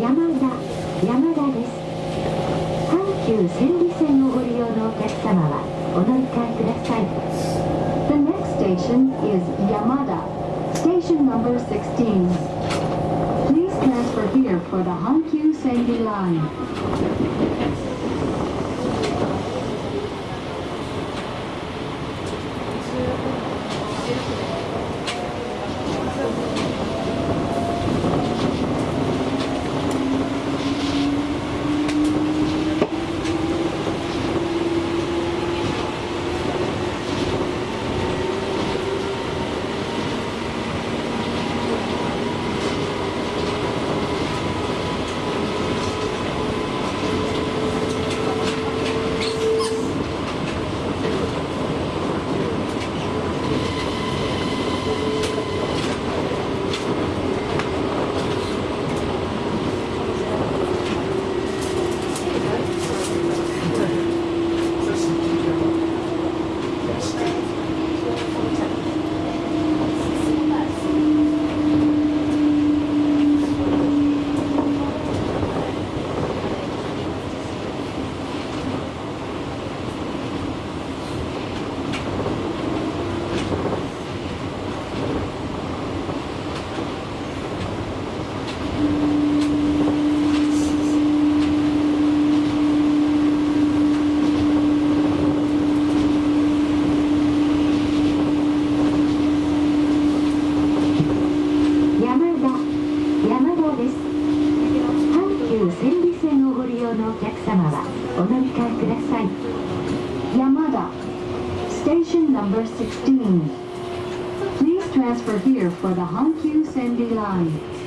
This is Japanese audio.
山田山田です阪急千里線をご利用のお客様はお乗り換えください The next station is 山田 Station number 16 Please transfer here for the Hankyu Senri line ですね。お客様はお乗り換えください山田 Station number 16 Please transfer here for the Hankyu Sendi line